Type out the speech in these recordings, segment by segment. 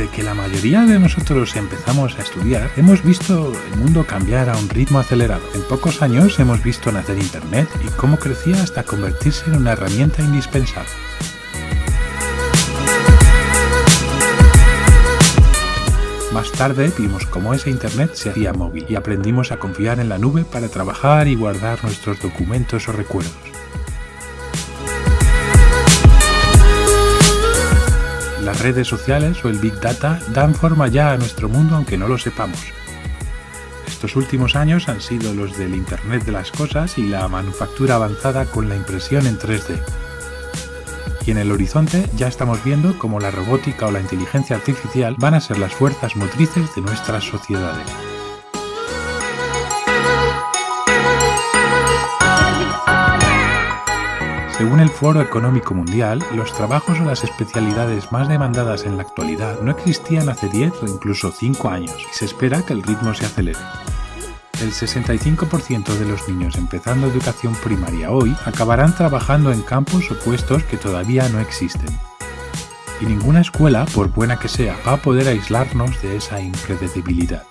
Desde que la mayoría de nosotros empezamos a estudiar, hemos visto el mundo cambiar a un ritmo acelerado. En pocos años hemos visto nacer Internet y cómo crecía hasta convertirse en una herramienta indispensable. Más tarde vimos cómo ese Internet se hacía móvil y aprendimos a confiar en la nube para trabajar y guardar nuestros documentos o recuerdos. Las redes sociales o el Big Data dan forma ya a nuestro mundo aunque no lo sepamos. Estos últimos años han sido los del Internet de las Cosas y la manufactura avanzada con la impresión en 3D y en el horizonte ya estamos viendo cómo la robótica o la inteligencia artificial van a ser las fuerzas motrices de nuestras sociedades. Según el Foro Económico Mundial, los trabajos o las especialidades más demandadas en la actualidad no existían hace 10 o incluso 5 años y se espera que el ritmo se acelere. El 65% de los niños empezando educación primaria hoy acabarán trabajando en campos o puestos que todavía no existen. Y ninguna escuela, por buena que sea, va a poder aislarnos de esa impredecibilidad.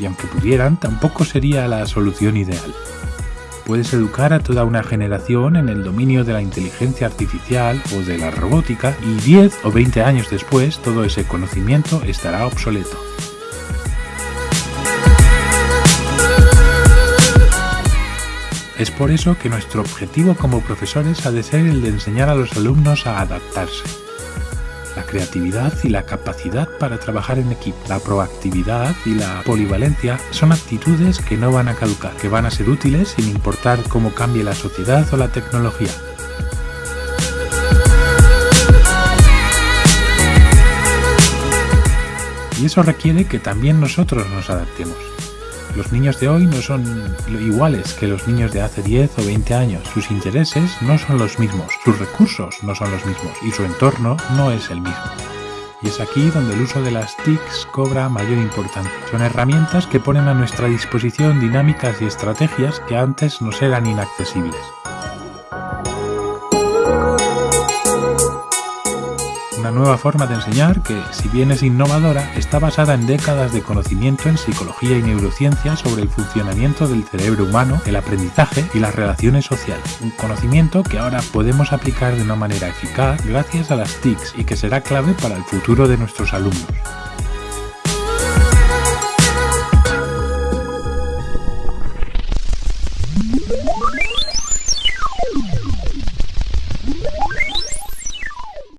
Y aunque pudieran, tampoco sería la solución ideal. Puedes educar a toda una generación en el dominio de la inteligencia artificial o de la robótica y 10 o 20 años después todo ese conocimiento estará obsoleto. Es por eso que nuestro objetivo como profesores ha de ser el de enseñar a los alumnos a adaptarse. La creatividad y la capacidad para trabajar en equipo, la proactividad y la polivalencia son actitudes que no van a caducar, que van a ser útiles sin importar cómo cambie la sociedad o la tecnología. Y eso requiere que también nosotros nos adaptemos. Los niños de hoy no son iguales que los niños de hace 10 o 20 años. Sus intereses no son los mismos, sus recursos no son los mismos y su entorno no es el mismo. Y es aquí donde el uso de las TICs cobra mayor importancia. Son herramientas que ponen a nuestra disposición dinámicas y estrategias que antes nos eran inaccesibles. Una nueva forma de enseñar que, si bien es innovadora, está basada en décadas de conocimiento en psicología y neurociencia sobre el funcionamiento del cerebro humano, el aprendizaje y las relaciones sociales. Un conocimiento que ahora podemos aplicar de una manera eficaz gracias a las TICs y que será clave para el futuro de nuestros alumnos.